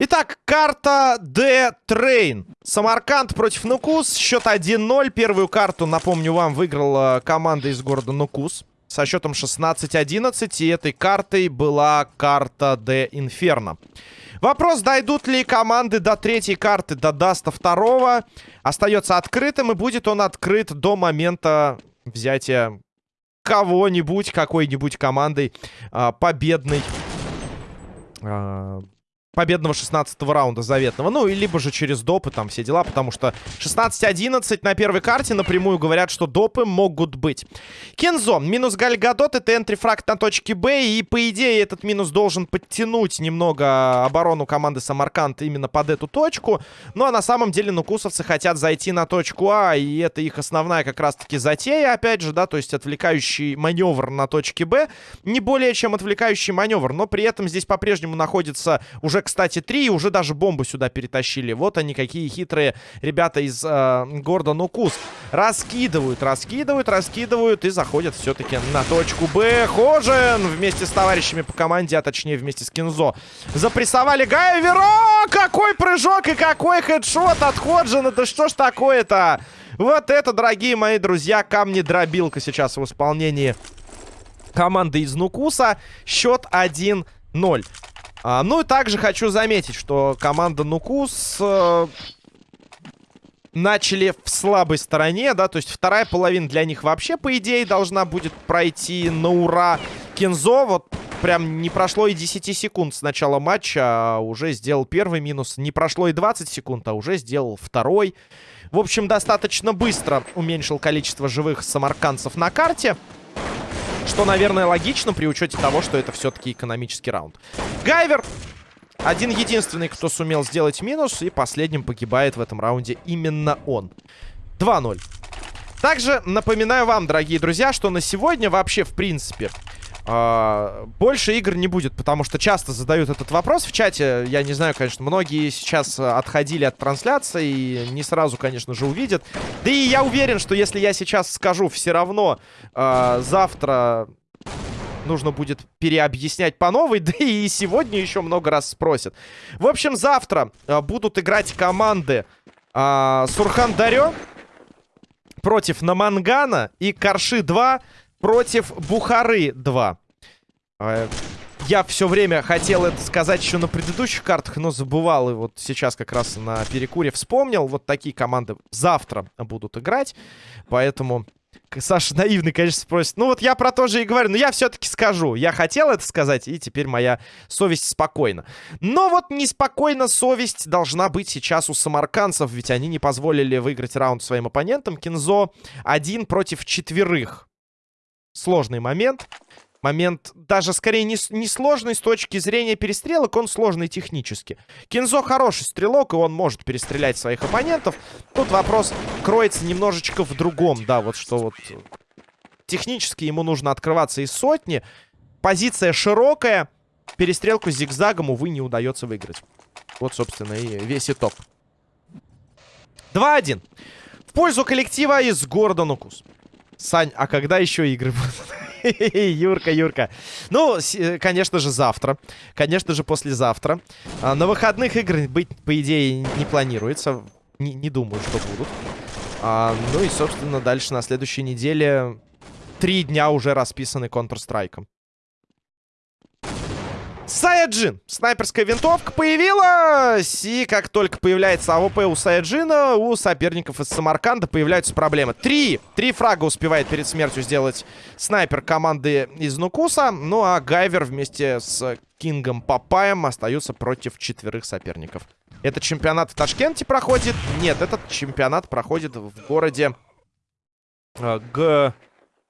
Итак, карта D-Train. Самарканд против Нукус. Счет 1-0. Первую карту, напомню вам, выиграла команда из города Нукус. Со счетом 16-11. И этой картой была карта D-Inferno. Вопрос, дойдут ли команды до третьей карты, до Даста второго, остается открытым. И будет он открыт до момента взятия кого-нибудь, какой-нибудь командой э, победной. Э, победного 16 раунда заветного. Ну, и либо же через допы, там все дела, потому что 16-11 на первой карте напрямую говорят, что допы могут быть. Кензо, минус Гальгадот, это энтрифракт на точке Б, и по идее этот минус должен подтянуть немного оборону команды Самарканд именно под эту точку. Ну, а на самом деле нукусовцы хотят зайти на точку А, и это их основная как раз-таки затея, опять же, да, то есть отвлекающий маневр на точке Б, не более чем отвлекающий маневр, но при этом здесь по-прежнему находится уже кстати, три, и уже даже бомбу сюда перетащили. Вот они, какие хитрые ребята из э, города Нукус. Раскидывают, раскидывают, раскидывают и заходят все-таки на точку Б. Хожен вместе с товарищами по команде, а точнее вместе с Кинзо. Запрессовали Гайвера! Какой прыжок и какой хедшот от Ходжена! Да что ж такое-то? Вот это, дорогие мои друзья, камни-дробилка сейчас в исполнении команды из Нукуса. Счет 1-0. А, ну и также хочу заметить, что команда Нукус э, начали в слабой стороне, да, то есть вторая половина для них вообще, по идее, должна будет пройти на ура. Кензо вот прям не прошло и 10 секунд с начала матча, а уже сделал первый минус. Не прошло и 20 секунд, а уже сделал второй. В общем, достаточно быстро уменьшил количество живых самарканцев на карте. Что, наверное, логично при учете того, что это все-таки экономический раунд. Гайвер один единственный, кто сумел сделать минус. И последним погибает в этом раунде именно он. 2-0. Также напоминаю вам, дорогие друзья, что на сегодня вообще, в принципе, Uh, больше игр не будет, потому что часто задают этот вопрос в чате. Я не знаю, конечно, многие сейчас отходили от трансляции и не сразу, конечно же, увидят. Да и я уверен, что если я сейчас скажу, все равно uh, завтра нужно будет переобъяснять по новой, да и сегодня еще много раз спросят. В общем, завтра uh, будут играть команды Сурхан Дарё против Намангана и Карши 2 против Бухары 2. А, я все время хотел это сказать еще на предыдущих картах, но забывал. И вот сейчас как раз на перекуре вспомнил. Вот такие команды завтра будут играть. Поэтому Саша наивный, конечно, спросит. Ну вот я про то же и говорю. Но я все-таки скажу. Я хотел это сказать, и теперь моя совесть спокойна. Но вот неспокойна совесть должна быть сейчас у самарканцев. Ведь они не позволили выиграть раунд своим оппонентам. Кинзо один против четверых сложный момент. Момент даже скорее не, не сложный с точки зрения перестрелок, он сложный технически. Кинзо хороший стрелок, и он может перестрелять своих оппонентов. Тут вопрос кроется немножечко в другом, да, вот что вот... Технически ему нужно открываться из сотни. Позиция широкая. Перестрелку с зигзагом, увы, не удается выиграть. Вот, собственно, и весь итог. 2-1. В пользу коллектива из города Нукус. Сань, а когда еще игры будут? Юрка, Юрка. Ну, э, конечно же, завтра. Конечно же, послезавтра. А, на выходных игр быть, по идее, не планируется. Не, не думаю, что будут. А, ну и, собственно, дальше на следующей неделе три дня уже расписаны Counter-Strike. Саяджин. Снайперская винтовка появилась. И как только появляется AWP у Саяджина, у соперников из Самарканда появляются проблемы. Три. Три фрага успевает перед смертью сделать снайпер команды из Нукуса. Ну а Гайвер вместе с Кингом Папаем остаются против четверых соперников. Этот чемпионат в Ташкенте проходит? Нет, этот чемпионат проходит в городе э, Г...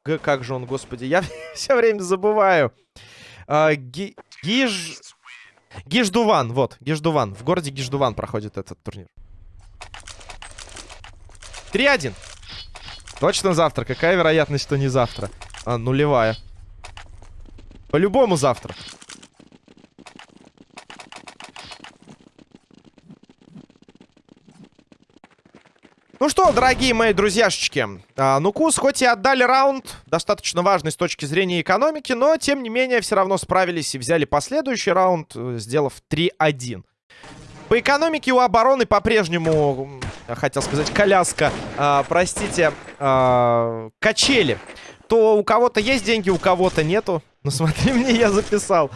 Г... Как же он, господи, я все время забываю. Э, Ги... Гиж... Гиждуван, вот, Гиждуван. В городе Гиждуван проходит этот турнир. 3-1. Точно завтра. Какая вероятность, что не завтра? А, нулевая. По-любому завтра. Ну что, дорогие мои друзьяшечки, а, Нукус хоть и отдали раунд, достаточно важный с точки зрения экономики, но, тем не менее, все равно справились и взяли последующий раунд, э, сделав 3-1. По экономике у обороны по-прежнему, хотел сказать, коляска, а, простите, а, качели. То у кого-то есть деньги, у кого-то нету. Ну смотри мне, я записал.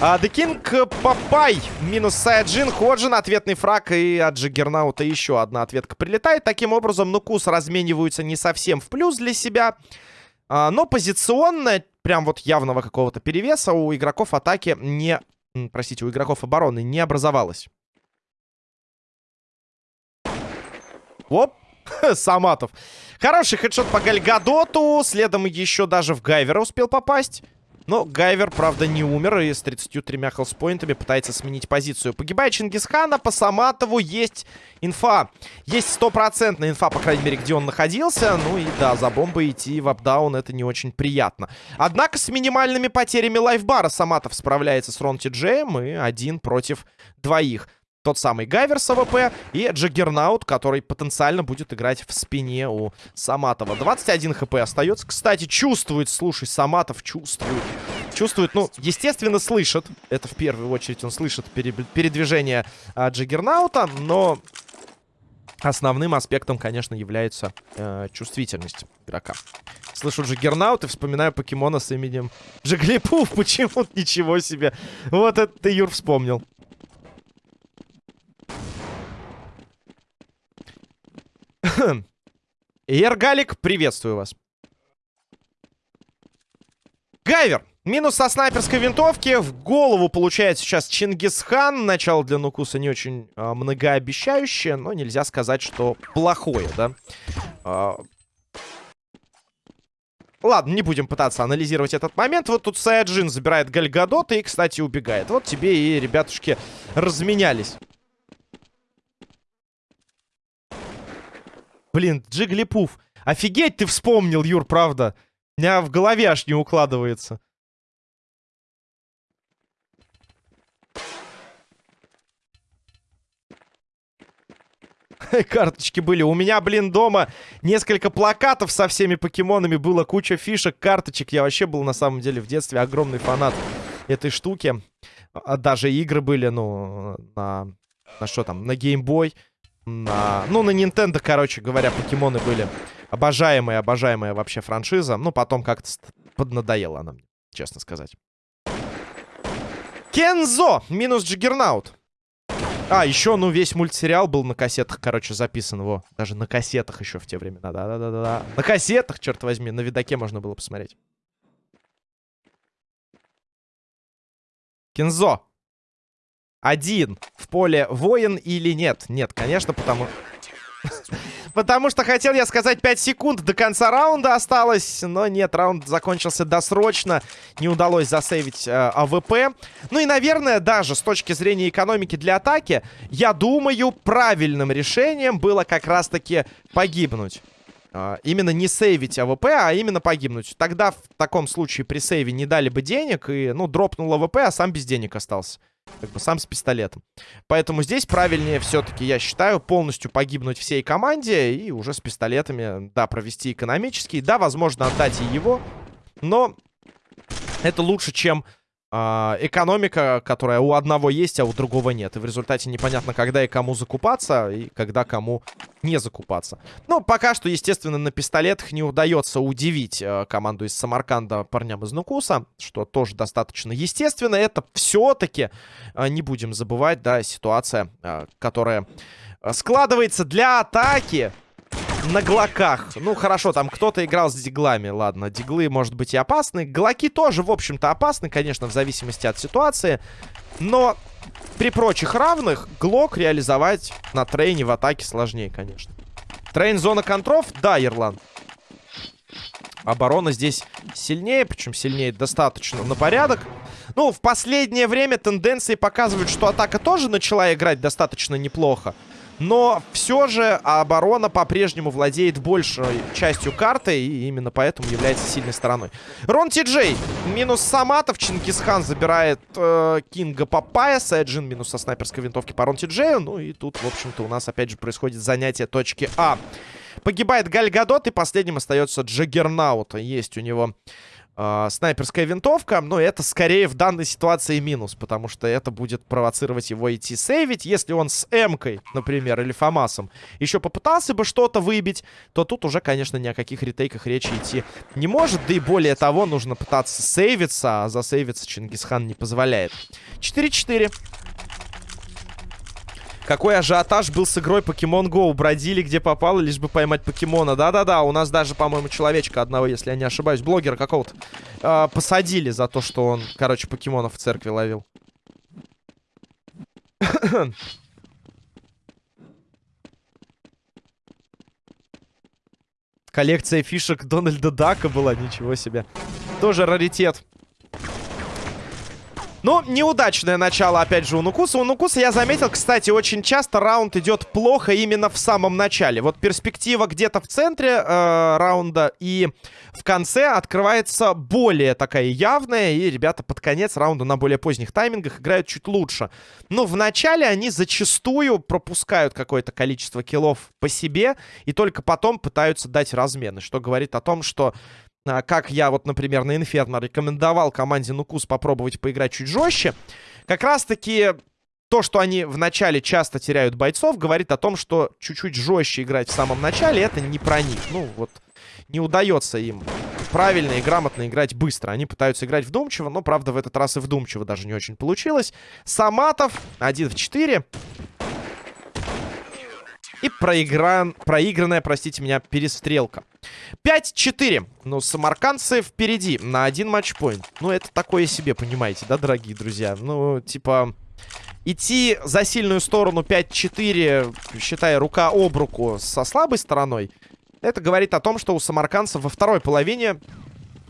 А, The King Папай минус Саяджин, Саяджин, ответный фраг и от Джаггернаута еще одна ответка прилетает. Таким образом, Нукус размениваются не совсем в плюс для себя. А, но позиционно, прям вот явного какого-то перевеса у игроков атаки не... Простите, у игроков обороны не образовалось. Оп, Саматов. Хороший хедшот по Гальгадоту. Следом еще даже в Гайвера успел попасть. Но Гайвер, правда, не умер и с 33 хелспоинтами пытается сменить позицию. Погибает Чингисхана, по Саматову есть инфа. Есть стопроцентная инфа, по крайней мере, где он находился. Ну и да, за бомбой идти в up-down это не очень приятно. Однако с минимальными потерями лайфбара Саматов справляется с Рон Джеем и один против двоих. Тот самый Гайвер с AWP и Джаггернаут, который потенциально будет играть в спине у Саматова. 21 HP остается. Кстати, чувствует, слушай, Саматов чувствует. Чувствует, ну, естественно, слышит. Это в первую очередь он слышит передвижение а, Джаггернаута, но основным аспектом, конечно, является э, чувствительность игрока. Слышу Джаггернаут и вспоминаю покемона с именем Джиглипуф. Почему? Ничего себе. Вот это ты, Юр, вспомнил. Ергалик, приветствую вас. Гайвер. Минус со снайперской винтовки. В голову получает сейчас Чингисхан. Начало для Нукуса не очень а, многообещающее, но нельзя сказать, что плохое, да? А... Ладно, не будем пытаться анализировать этот момент. Вот тут Саяджин забирает Гальгадот и, кстати, убегает. Вот тебе и ребятушки разменялись. Блин, Джиглипуф. Офигеть ты вспомнил, Юр, правда. У меня в голове аж не укладывается. Карточки были. У меня, блин, дома несколько плакатов со всеми покемонами. Было куча фишек, карточек. Я вообще был, на самом деле, в детстве огромный фанат этой штуки. А даже игры были, ну, на... На что там? На геймбой. На... Ну, на Nintendo, короче говоря, покемоны были обожаемые, обожаемая вообще франшиза. Ну, потом как-то поднадоела она честно сказать. Кензо! Минус Джиггернаут. А, еще, ну, весь мультсериал был на кассетах, короче, записан. Во, даже на кассетах еще в те времена. Да-да-да-да. На кассетах, черт возьми, на видаке можно было посмотреть. Кензо. Один в поле воин или нет? Нет, конечно, потому... Потому что хотел я сказать 5 секунд до конца раунда осталось, но нет, раунд закончился досрочно, не удалось засейвить э, АВП. Ну и, наверное, даже с точки зрения экономики для атаки, я думаю, правильным решением было как раз-таки погибнуть. Э, именно не сейвить АВП, а именно погибнуть. Тогда в таком случае при сейве не дали бы денег, и, ну, дропнул АВП, а сам без денег остался. Как бы сам с пистолетом. Поэтому здесь правильнее все-таки, я считаю, полностью погибнуть всей команде и уже с пистолетами, да, провести экономический. Да, возможно, отдать и его. Но это лучше, чем экономика, которая у одного есть, а у другого нет. И в результате непонятно, когда и кому закупаться, и когда кому не закупаться. Но пока что, естественно, на пистолетах не удается удивить э, команду из Самарканда парням из Нукуса, что тоже достаточно естественно. Это все-таки, э, не будем забывать, да, ситуация, э, которая складывается для атаки на глоках. Ну, хорошо, там кто-то играл с диглами. Ладно, диглы, может быть, и опасны. Глоки тоже, в общем-то, опасны, конечно, в зависимости от ситуации. Но при прочих равных Глок реализовать на трейне в атаке сложнее, конечно. Трейн зона контров? Да, Ерлан. Оборона здесь сильнее, причем сильнее достаточно на порядок. Ну, в последнее время тенденции показывают, что атака тоже начала играть достаточно неплохо. Но все же оборона по-прежнему владеет большей частью карты. И именно поэтому является сильной стороной. Рон Ти Джей. Минус Саматов. Чингисхан забирает э, Кинга Папая. Сайджин минус со снайперской винтовки по Рон Ти Джею. Ну и тут, в общем-то, у нас опять же происходит занятие точки А. Погибает Гальгадот. И последним остается Джаггернаут. Есть у него э, снайперская винтовка. Но это скорее в данной ситуации минус, потому что это будет провоцировать его идти сейвить. Если он с М-кой, например, или Фамасом еще попытался бы что-то выбить, то тут уже, конечно, ни о каких ретейках речи идти не может. Да и более того, нужно пытаться сейвиться, а засейвиться Чингисхан не позволяет. 4-4. Какой ажиотаж был с игрой Pokemon Go. Бродили где попало, лишь бы поймать покемона. Да-да-да, у нас даже, по-моему, человечка одного, если я не ошибаюсь, блогера какого-то, э, посадили за то, что он, короче, покемонов в церкви ловил. Коллекция фишек Дональда Дака была, ничего себе. Тоже раритет. Ну, неудачное начало, опять же, у Нукуса. У Нукуса, я заметил, кстати, очень часто раунд идет плохо именно в самом начале. Вот перспектива где-то в центре э, раунда и в конце открывается более такая явная. И ребята под конец раунда на более поздних таймингах играют чуть лучше. Но в начале они зачастую пропускают какое-то количество киллов по себе. И только потом пытаются дать размены. Что говорит о том, что как я вот, например, на Инферно рекомендовал команде Нукус попробовать поиграть чуть жестче, как раз-таки то, что они в начале часто теряют бойцов, говорит о том, что чуть-чуть жестче играть в самом начале, это не про них. Ну, вот, не удается им правильно и грамотно играть быстро. Они пытаются играть вдумчиво, но, правда, в этот раз и вдумчиво даже не очень получилось. Саматов 1 в 4. И проигран... проигранная, простите меня, перестрелка. 5-4. Ну, самаркандцы впереди на один матчпоинт. Ну, это такое себе, понимаете, да, дорогие друзья? Ну, типа... Идти за сильную сторону 5-4, считая рука об руку со слабой стороной, это говорит о том, что у самаркандцев во второй половине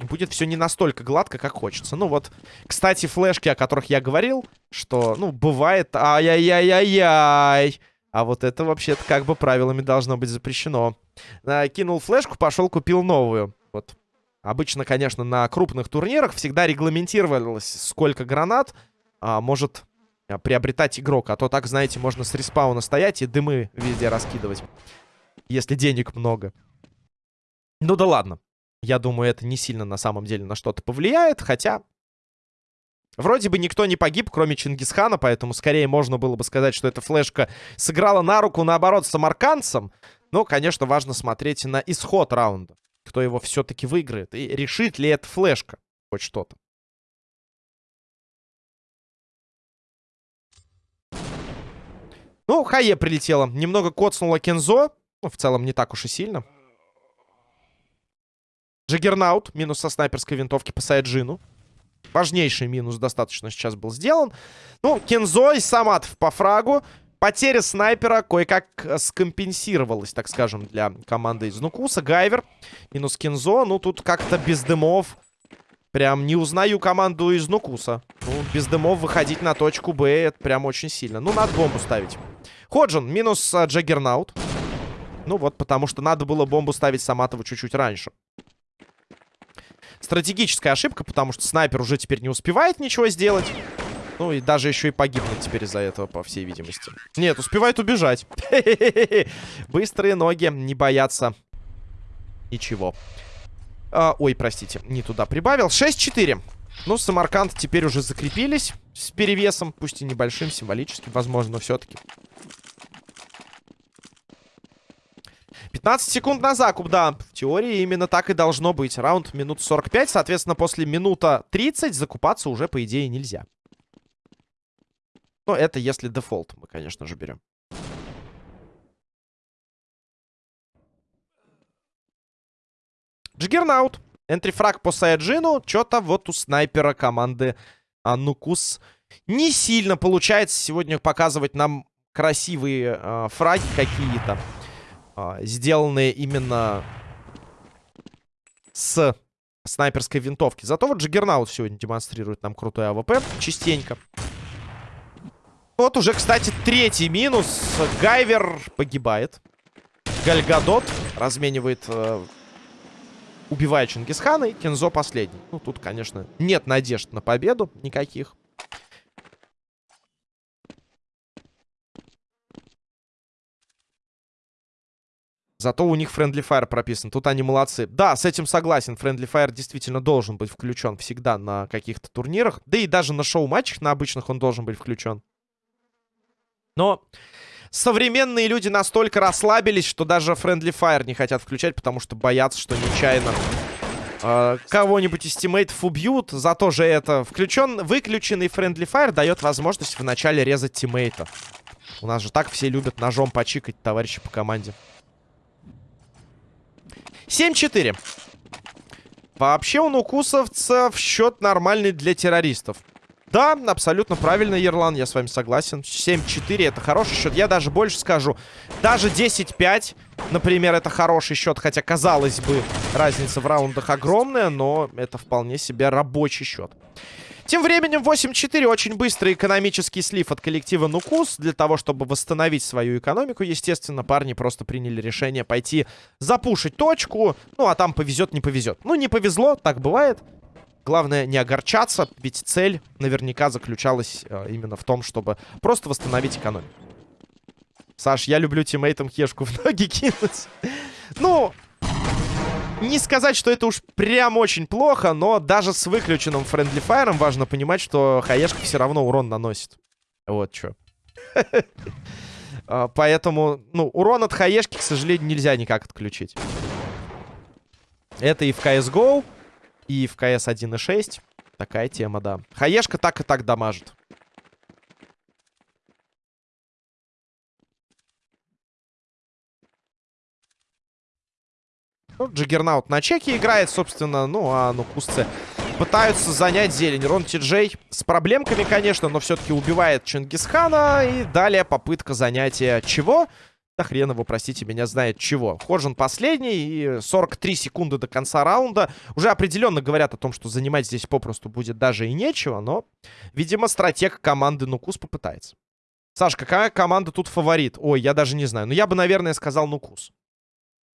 будет все не настолько гладко, как хочется. Ну вот, кстати, флешки, о которых я говорил, что, ну, бывает... Ай-яй-яй-яй-яй! А вот это вообще-то как бы правилами должно быть запрещено. А, кинул флешку, пошел, купил новую. Вот. Обычно, конечно, на крупных турнирах всегда регламентировалось, сколько гранат а, может а, приобретать игрок. А то так, знаете, можно с респауна стоять и дымы везде раскидывать. Если денег много. Ну да ладно. Я думаю, это не сильно на самом деле на что-то повлияет. Хотя Вроде бы никто не погиб, кроме Чингисхана, поэтому скорее можно было бы сказать, что эта флешка сыграла на руку, наоборот, самаркандцам. Но, конечно, важно смотреть на исход раунда. Кто его все-таки выиграет. И решит ли эта флешка хоть что-то. Ну, Хае прилетела. Немного коцнула Кензо. Ну, в целом, не так уж и сильно. Джиггернаут. Минус со снайперской винтовки по Сайджину. Важнейший минус достаточно сейчас был сделан. Ну, Кензо и Саматов по фрагу. Потеря снайпера кое-как скомпенсировалась, так скажем, для команды из Нукуса. Гайвер минус Кензо. Ну, тут как-то без дымов. Прям не узнаю команду из Нукуса. Ну, без дымов выходить на точку Б, это прям очень сильно. Ну, надо бомбу ставить. Ходжин минус а, Джаггернаут. Ну, вот потому что надо было бомбу ставить Саматову чуть-чуть раньше стратегическая ошибка, потому что снайпер уже теперь не успевает ничего сделать. Ну и даже еще и погибнет теперь из-за этого, по всей видимости. Нет, успевает убежать. Быстрые ноги не боятся ничего. А, ой, простите, не туда прибавил. 6-4. Ну, Самарканд теперь уже закрепились с перевесом, пусть и небольшим, символическим, возможно, все-таки. 15 секунд на закуп, да. В теории именно так и должно быть. Раунд минут 45, соответственно, после минута 30 закупаться уже, по идее, нельзя. Но это если дефолт мы, конечно же, берем. Джиггернаут. Entry frag по Саяджину. Что-то вот у снайпера команды Нукус не сильно получается сегодня показывать нам красивые э, фраги какие-то а, сделанные именно с снайперской винтовки. Зато вот Джиггернаут сегодня демонстрирует нам крутой АВП частенько. Вот уже, кстати, третий минус. Гайвер погибает. Гальгадот разменивает... Э, убивает Чингисхана. И Кензо последний. Ну, тут, конечно, нет надежд на победу никаких. Зато у них Friendly Fire прописан. Тут они молодцы. Да, с этим согласен. Friendly Fire действительно должен быть включен всегда на каких-то турнирах. Да и даже на шоу-матчах на обычных он должен быть включен. Но современные люди настолько расслабились, что даже Friendly Fire не хотят включать, потому что боятся, что нечаянно э, кого-нибудь из тиммейтов убьют. Зато же это включен, выключенный Friendly Fire дает возможность вначале резать тиммейта. У нас же так все любят ножом почикать товарищи по команде. 7-4. Вообще у нукусовцев счет нормальный для террористов. Да, абсолютно правильно, Ерлан, я с вами согласен. 7-4 это хороший счет. Я даже больше скажу. Даже 10-5, например, это хороший счет. Хотя, казалось бы, разница в раундах огромная, но это вполне себе рабочий счет. Тем временем 8-4. Очень быстрый экономический слив от коллектива Нукус. Для того, чтобы восстановить свою экономику, естественно, парни просто приняли решение пойти запушить точку. Ну, а там повезет, не повезет. Ну, не повезло, так бывает. Главное не огорчаться, ведь цель наверняка заключалась э, именно в том, чтобы просто восстановить экономику. Саш, я люблю тиммейтам хешку в ноги кинуть. Ну, не сказать, что это уж прям очень плохо, но даже с выключенным Friendly Fire важно понимать, что хаешка все равно урон наносит. Вот что. А, поэтому, ну, урон от хаешки, к сожалению, нельзя никак отключить. Это и в CSGO, и в CS 1.6. Такая тема, да. Хаешка так и так дамажит. Ну, Джиггернаут на чеке играет, собственно. Ну, а ну кусцы пытаются занять зелень. Рон Ти с проблемками, конечно, но все-таки убивает Чингисхана. И далее попытка занятия чего? Да хрен его, простите меня, знает чего. Ходжин последний, и 43 секунды до конца раунда. Уже определенно говорят о том, что занимать здесь попросту будет даже и нечего, но, видимо, стратег команды Нукус попытается. Саш, какая команда тут фаворит? Ой, я даже не знаю. Но я бы, наверное, сказал Нукус.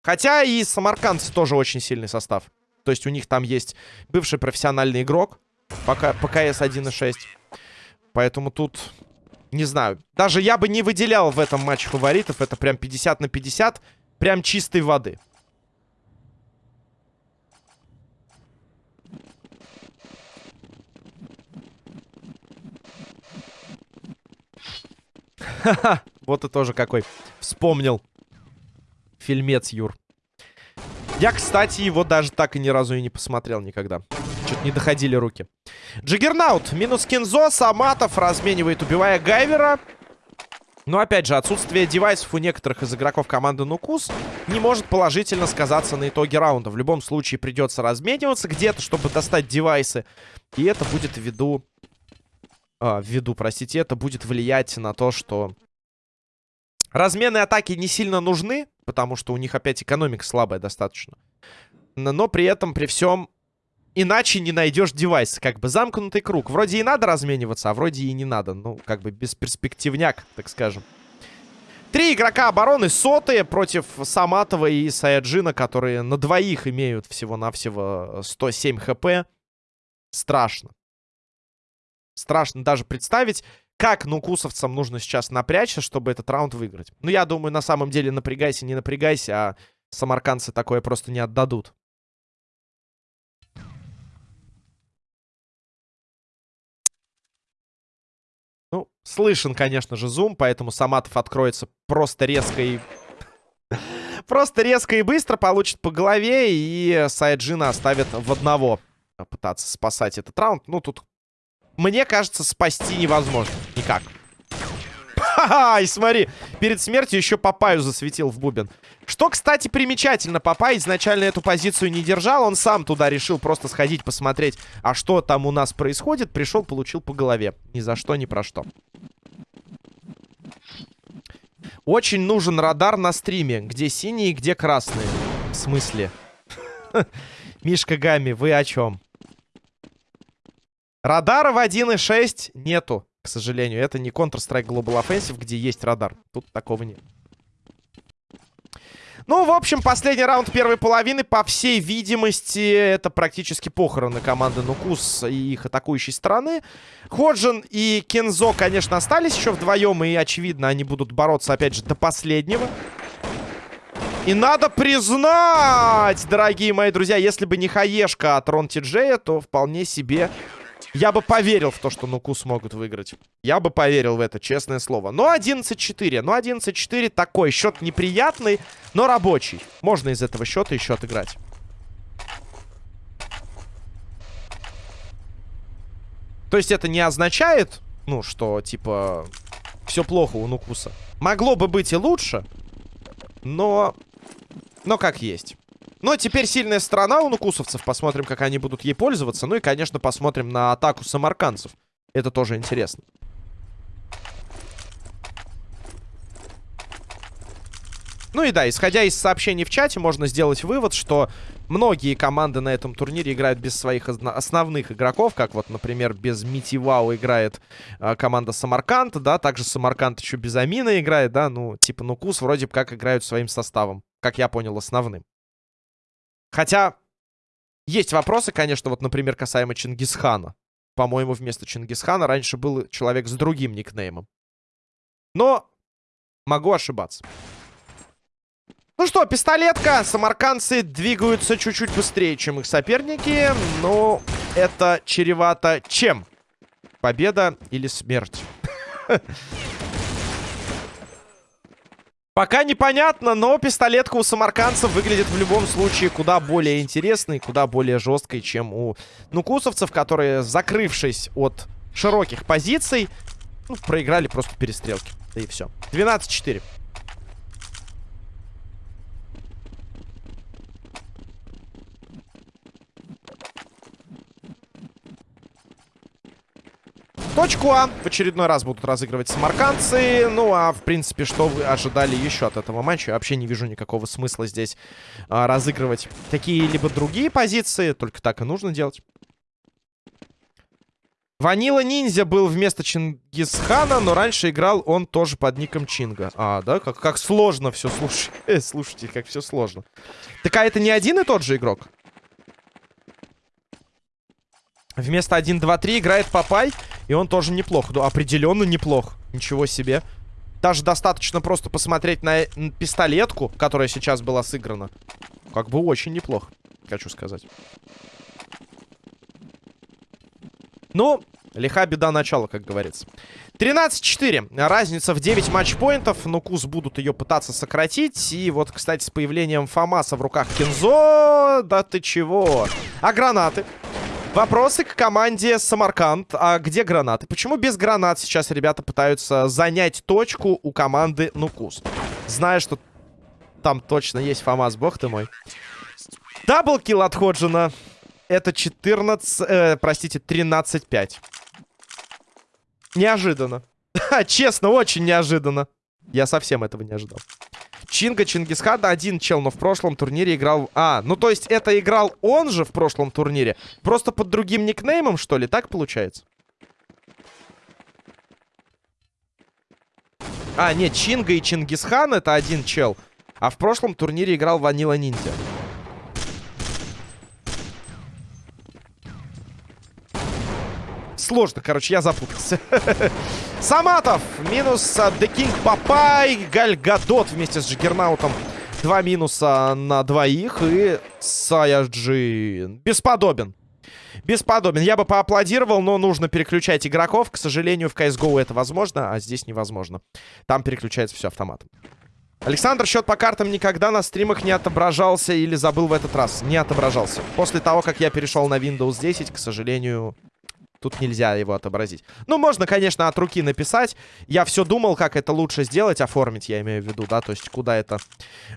Хотя и самаркандцы тоже очень сильный состав. То есть у них там есть бывший профессиональный игрок пока по КС 1.6. Поэтому тут, не знаю. Даже я бы не выделял в этом матче фаворитов. Это прям 50 на 50. Прям чистой воды. Ха-ха, вот и тоже какой. Вспомнил фильмец, Юр. Я, кстати, его даже так и ни разу и не посмотрел никогда. Что-то не доходили руки. Джиггернаут. Минус Кинзо. Саматов разменивает, убивая Гайвера. Но, опять же, отсутствие девайсов у некоторых из игроков команды Нукус не может положительно сказаться на итоге раунда. В любом случае придется размениваться где-то, чтобы достать девайсы. И это будет в виду... А, в виду, простите, это будет влиять на то, что Размены атаки не сильно нужны, потому что у них опять экономика слабая достаточно. Но при этом, при всем, иначе не найдешь девайс. Как бы замкнутый круг. Вроде и надо размениваться, а вроде и не надо. Ну, как бы бесперспективняк, так скажем. Три игрока обороны сотые против Саматова и Саяджина, которые на двоих имеют всего-навсего 107 хп. Страшно. Страшно даже представить, как нукусовцам нужно сейчас напрячься, чтобы этот раунд выиграть? Ну, я думаю, на самом деле напрягайся, не напрягайся, а самаркандцы такое просто не отдадут. Ну, слышен, конечно же, зум, поэтому Саматов откроется просто резко и... просто резко и быстро, получит по голове, и Сайджина оставит в одного пытаться спасать этот раунд. Ну, тут мне кажется, спасти невозможно. Никак. Ха-ха, и смотри, перед смертью еще Папаю засветил в бубен. Что, кстати, примечательно, Папай изначально эту позицию не держал, он сам туда решил просто сходить, посмотреть, а что там у нас происходит. Пришел, получил по голове. Ни за что, ни про что. Очень нужен радар на стриме, где синие, где красные. В смысле? Мишка Гами, вы о чем? Радара в 1.6 нету. К сожалению, это не Counter-Strike Global Offensive, где есть радар. Тут такого нет. Ну, в общем, последний раунд первой половины, по всей видимости, это практически похороны команды Нукус и их атакующей стороны. Ходжин и Кензо, конечно, остались еще вдвоем, и, очевидно, они будут бороться, опять же, до последнего. И надо признать, дорогие мои друзья, если бы не хаешка от Рон Тиджея, то вполне себе я бы поверил в то, что Нуку смогут выиграть. Я бы поверил в это, честное слово. Но 11-4. Ну, 11-4 такой. Счет неприятный, но рабочий. Можно из этого счета еще отыграть. То есть это не означает, ну, что, типа, все плохо у Нукуса. Могло бы быть и лучше, но... Но как есть. Но теперь сильная сторона у нукусовцев. Посмотрим, как они будут ей пользоваться. Ну и, конечно, посмотрим на атаку самарканцев. Это тоже интересно. Ну и да, исходя из сообщений в чате, можно сделать вывод, что многие команды на этом турнире играют без своих основных игроков, как вот, например, без Мити Вау играет э, команда Самарканд, да, также Самарканд еще без Амина играет, да, ну, типа Нукус вроде как играют своим составом, как я понял, основным. Хотя, есть вопросы, конечно, вот, например, касаемо Чингисхана. По-моему, вместо Чингисхана раньше был человек с другим никнеймом. Но могу ошибаться. Ну что, пистолетка. Самаркандцы двигаются чуть-чуть быстрее, чем их соперники. Но это чревато чем? Победа или смерть? Пока непонятно, но пистолетка у самаркандцев выглядит в любом случае куда более интересной, куда более жесткой, чем у нукусовцев, которые, закрывшись от широких позиций, ну, проиграли просто перестрелки. Да и все. 12-4. Точку А в очередной раз будут разыгрывать самаркандцы. Ну, а в принципе, что вы ожидали еще от этого матча? Я вообще не вижу никакого смысла здесь а, разыгрывать какие-либо другие позиции. Только так и нужно делать. Ванила Ниндзя был вместо Чингисхана, но раньше играл он тоже под ником Чинга. А, да? Как, как сложно все, слушай. слушайте, как все сложно. Так а это не один и тот же игрок? Вместо 1-2-3 играет Папай. И он тоже неплох. Ну, определенно неплох. Ничего себе. Даже достаточно просто посмотреть на пистолетку, которая сейчас была сыграна. Как бы очень неплохо, хочу сказать. Ну, лиха беда начала, как говорится. 13-4. Разница в 9 матчпоинтов. Нукус будут ее пытаться сократить. И вот, кстати, с появлением Фомаса в руках Кинзо... Да ты чего? А гранаты? Вопросы к команде Самарканд. А где гранаты? Почему без гранат сейчас ребята пытаются занять точку у команды Нукус? Зная, что там точно есть Фомас, бог ты мой. Даблкил от Ходжина. Это 14... Э, простите, 13-5. Неожиданно. Честно, очень неожиданно. Я совсем этого не ожидал. Чинга Чингисхада один чел, но в прошлом турнире играл... А, ну то есть это играл он же в прошлом турнире? Просто под другим никнеймом, что ли? Так получается? А, нет, Чинга и Чингисхан это один чел. А в прошлом турнире играл Ванила Ниндзя. Сложно, короче, я запутался. Саматов минус King Папай. Гальгадот вместе с Джиггернаутом. Два минуса на двоих. И Саяджин. Бесподобен. Бесподобен. Я бы поаплодировал, но нужно переключать игроков. К сожалению, в CSGO это возможно, а здесь невозможно. Там переключается все автоматом. Александр, счет по картам никогда на стримах не отображался или забыл в этот раз? Не отображался. После того, как я перешел на Windows 10, к сожалению, Тут нельзя его отобразить. Ну, можно, конечно, от руки написать. Я все думал, как это лучше сделать, оформить, я имею в виду, да, то есть куда это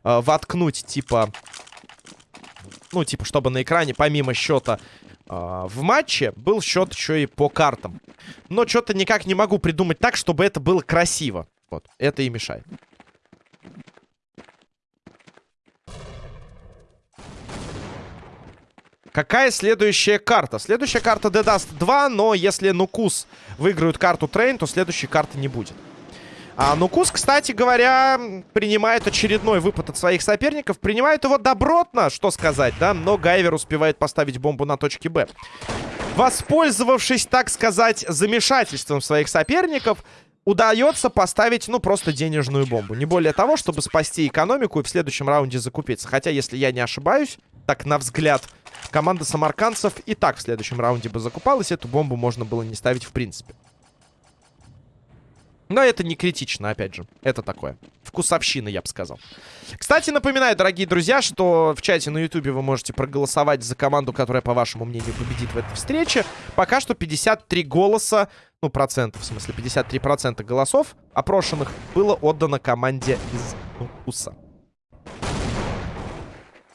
э, воткнуть, типа... Ну, типа, чтобы на экране, помимо счета э, в матче, был счет еще и по картам. Но что-то никак не могу придумать так, чтобы это было красиво. Вот, это и мешает. Какая следующая карта? Следующая карта Dust 2, но если Нукус выиграют карту Трейн, то следующей карты не будет. А Нукус, кстати говоря, принимает очередной выпад от своих соперников. Принимает его добротно, что сказать, да? Но Гайвер успевает поставить бомбу на точке Б. Воспользовавшись, так сказать, замешательством своих соперников, удается поставить, ну, просто денежную бомбу. Не более того, чтобы спасти экономику и в следующем раунде закупиться. Хотя, если я не ошибаюсь, так на взгляд, команда самаркандцев и так в следующем раунде бы закупалась. Эту бомбу можно было не ставить в принципе. Но это не критично, опять же. Это такое. Вкусовщина, я бы сказал. Кстати, напоминаю, дорогие друзья, что в чате на ютубе вы можете проголосовать за команду, которая, по вашему мнению, победит в этой встрече. Пока что 53 голоса, ну, процентов, в смысле, 53 процента голосов опрошенных было отдано команде из Уса.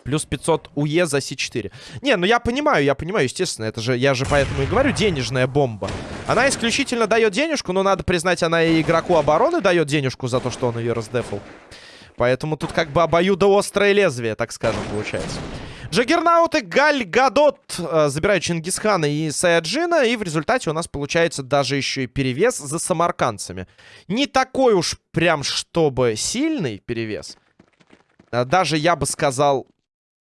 Плюс 500 УЕ за С4. Не, ну я понимаю, я понимаю, естественно. Это же, я же поэтому и говорю, денежная бомба. Она исключительно дает денежку, но надо признать, она и игроку обороны дает денежку за то, что он ее раздефал. Поэтому тут как бы обоюдоострое лезвие, так скажем, получается. Джаггернаут и Галь Гадот э, забирают Чингисхана и Саяджина. И в результате у нас получается даже еще и перевес за самаркандцами. Не такой уж прям чтобы сильный перевес. Э, даже я бы сказал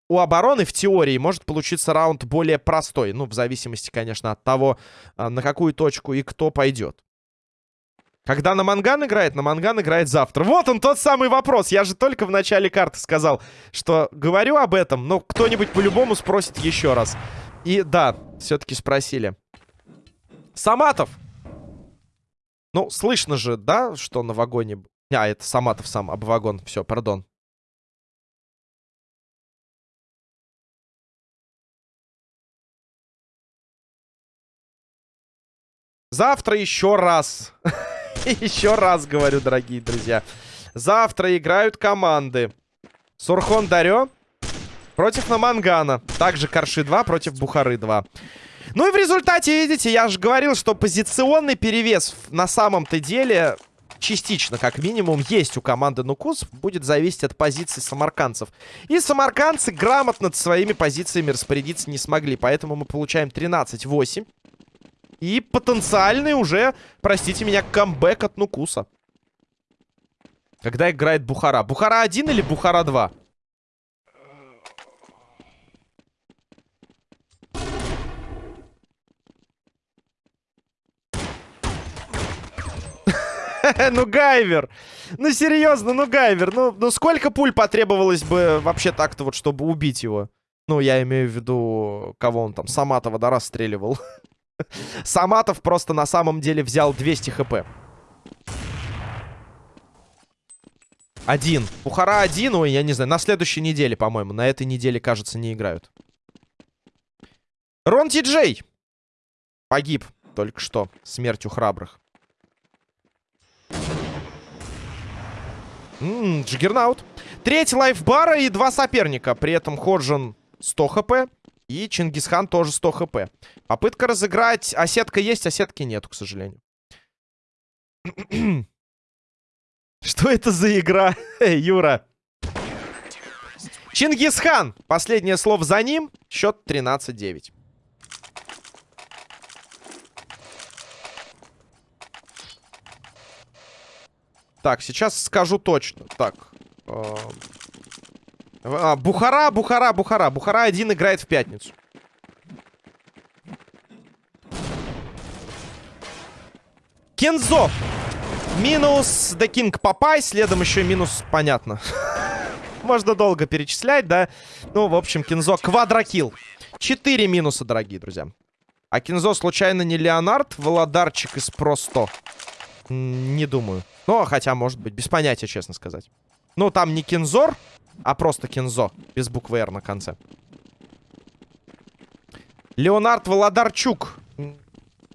у обороны в теории может получиться раунд более простой. Ну, в зависимости, конечно, от того, а, на какую точку и кто пойдет. Когда на Манган играет, на Манган играет завтра. Вот он, тот самый вопрос. Я же только в начале карты сказал, что говорю об этом, но кто-нибудь по-любому спросит еще раз. И да, все-таки спросили. Саматов! Ну, слышно же, да, что на вагоне... А, это Саматов сам, об вагон. Все, пардон. Завтра еще раз. еще раз говорю, дорогие друзья. Завтра играют команды. Сурхон Дарё против Намангана. Также Карши 2 против Бухары 2. Ну и в результате, видите, я же говорил, что позиционный перевес на самом-то деле частично, как минимум, есть у команды Нукус. Будет зависеть от позиций самаркандцев. И самаркандцы грамотно своими позициями распорядиться не смогли. Поэтому мы получаем 13-8. И потенциальный уже, простите меня, камбэк от Нукуса. Когда играет Бухара. Бухара 1 или Бухара 2? ну, Гайвер. Ну, серьезно, ну, Гайвер. Ну, ну, сколько пуль потребовалось бы вообще так-то вот, чтобы убить его? Ну, я имею в виду, кого он там, Саматова, да, расстреливал. Саматов просто на самом деле взял 200 хп. Один. Пухара один. Ой, я не знаю. На следующей неделе, по-моему. На этой неделе, кажется, не играют. Рон Ти Джей. Погиб только что. Смертью храбрых. Ммм, Джиггернаут. Третий лайфбара и два соперника. При этом Ходжин 100 хп. И Чингисхан тоже 100 хп. Попытка разыграть. Осетка есть, осетки нету, к сожалению. Что это за игра, Юра? Чингисхан. Последнее слово за ним. Счет 13-9. Так, сейчас скажу точно. Так. Э а, Бухара, Бухара, Бухара. Бухара один играет в пятницу. Кензо. Минус The King Папай. Следом еще минус, понятно. Можно долго перечислять, да? Ну, в общем, Кензо квадрокил. Четыре минуса, дорогие друзья. А Кензо случайно не Леонард? Володарчик из Просто? Не думаю. Ну, хотя, может быть, без понятия, честно сказать. Ну, там не Кензор, а просто Кензо. Без буквы «Р» на конце. Леонард Володарчук.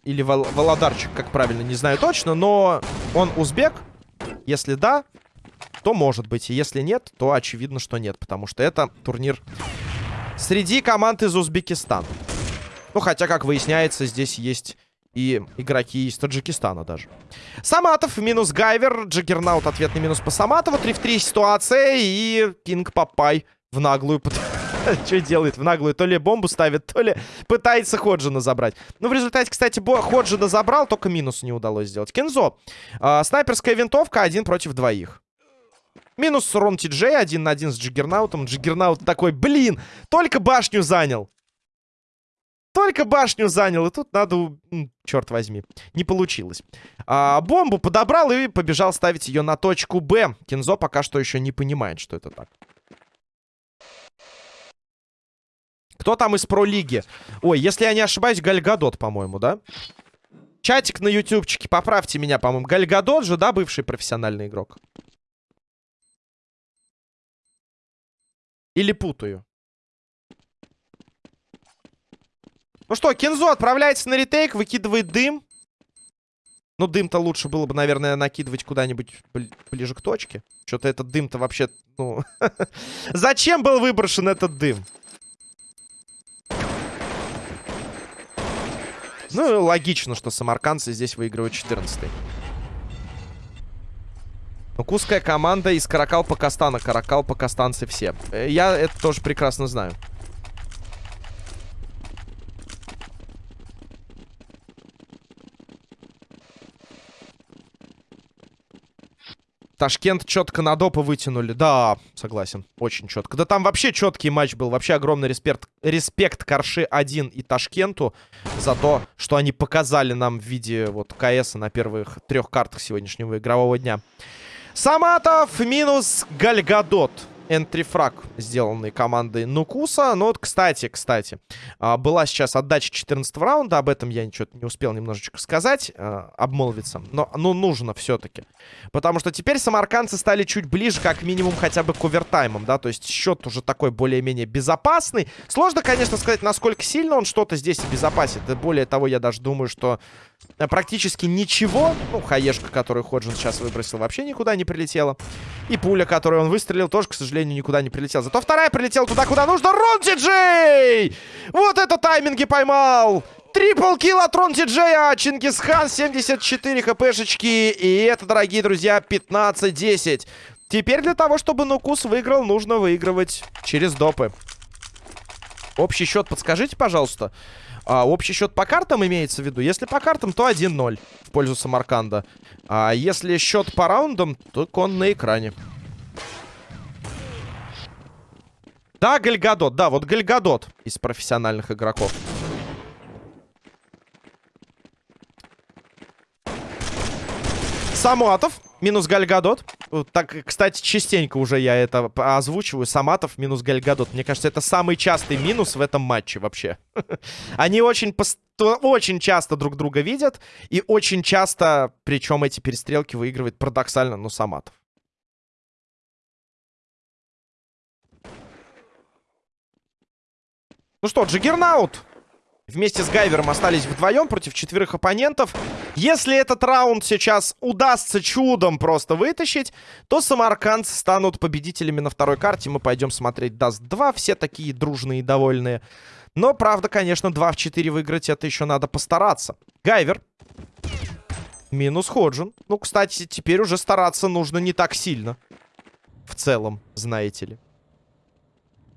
Или Вол Володарчик, как правильно, не знаю точно. Но он узбек. Если да, то может быть. И если нет, то очевидно, что нет. Потому что это турнир среди команд из Узбекистана. Ну, хотя, как выясняется, здесь есть и игроки из Таджикистана даже. Саматов минус Гайвер. Джаггернаут ответный минус по Саматову. 3 в 3 ситуация. И Кинг Папай в наглую. Что делает в наглую? То ли бомбу ставит, то ли пытается Ходжина забрать. Ну, в результате, кстати, Ходжина забрал, только минус не удалось сделать. Кензо. Э, снайперская винтовка один против двоих. Минус Рон Ти Джей, один на один с Джиггернаутом. Джиггернаут такой, блин, только башню занял. Только башню занял, и тут надо... Черт возьми, не получилось. А, бомбу подобрал и побежал ставить ее на точку Б. Кинзо пока что еще не понимает, что это так. Кто там из про-лиги? Ой, если я не ошибаюсь, Гальгадот, по-моему, да? Чатик на ютубчике, поправьте меня, по-моему. Гальгадот же, да, бывший профессиональный игрок? Или путаю? Ну что, Кензо отправляется на ретейк, выкидывает дым. Ну, дым-то лучше было бы, наверное, накидывать куда-нибудь ближе к точке. Что-то этот дым-то вообще, ну... Зачем был выброшен этот дым? Ну, логично, что самаркандцы здесь выигрывают 14 -й. Куская команда из Каракал Пакастана. Каракал Пакастанцы все. Э, я это тоже прекрасно знаю. Ташкент четко на допы вытянули. Да, согласен. Очень четко. Да там вообще четкий матч был. Вообще огромный респект, респект Карши 1 и Ташкенту за то, что они показали нам в виде вот КС на первых трех картах сегодняшнего игрового дня. Саматов минус Гальгадот энтрифраг, сделанный командой Нукуса. Ну вот, кстати, кстати, а, была сейчас отдача 14 раунда. Об этом я ничего не успел немножечко сказать, а, обмолвиться. Но ну, нужно все-таки. Потому что теперь самаркандцы стали чуть ближе, как минимум, хотя бы к овертаймам, да. То есть счет уже такой более-менее безопасный. Сложно, конечно, сказать, насколько сильно он что-то здесь обезопасит. Более того, я даже думаю, что практически ничего. Ну, хаешка, которую Ходжин сейчас выбросил, вообще никуда не прилетела. И пуля, которую он выстрелил, тоже, к сожалению, никуда не прилетела. Зато вторая прилетела туда, куда нужно. Рон Джей! Вот это тайминги поймал! Трипл килл от Рон Джея. Чингисхан 74 хпшечки. И это, дорогие друзья, 15-10. Теперь для того, чтобы Нукус выиграл, нужно выигрывать через допы. Общий счет подскажите, пожалуйста. А, общий счет по картам имеется в виду. Если по картам, то 1-0 в пользу Самарканда. А если счет по раундам, то он на экране. Да, Гальгадот. Да, вот Гальгадот из профессиональных игроков. Самуатов. Минус Гальгадот. Так, кстати, частенько уже я это озвучиваю. Саматов минус Гальгадот. Мне кажется, это самый частый минус в этом матче вообще. Они очень, очень часто друг друга видят. И очень часто, причем эти перестрелки выигрывает парадоксально, но Саматов. Ну что, Джиггернаут вместе с Гайвером остались вдвоем против четверых оппонентов. Если этот раунд сейчас удастся чудом просто вытащить, то самаркандцы станут победителями на второй карте. Мы пойдем смотреть Dust 2. Все такие дружные и довольные. Но, правда, конечно, 2 в 4 выиграть это еще надо постараться. Гайвер. Минус Ходжин. Ну, кстати, теперь уже стараться нужно не так сильно. В целом, знаете ли.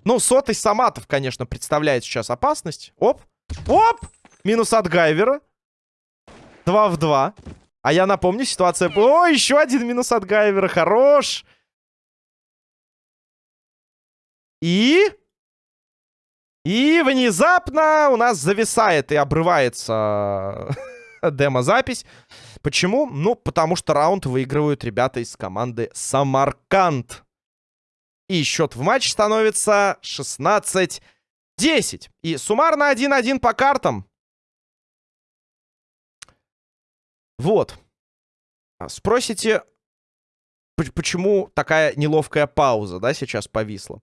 Ну, сотый Саматов, конечно, представляет сейчас опасность. Оп. Оп! Минус от Гайвера. Два в два. А я напомню, ситуация... О, еще один минус от Гайвера. Хорош! И... И внезапно у нас зависает и обрывается демо-запись. Почему? Ну, потому что раунд выигрывают ребята из команды Самарканд. И счет в матч становится 16 10. И суммарно 1-1 по картам. Вот. А, спросите, почему такая неловкая пауза, да, сейчас повисла?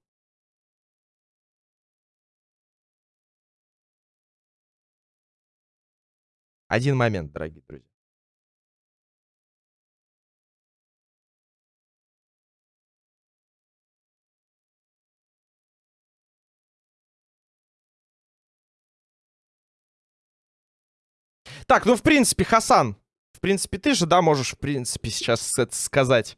Один момент, дорогие друзья. Так, ну, в принципе, Хасан, в принципе, ты же, да, можешь, в принципе, сейчас это сказать.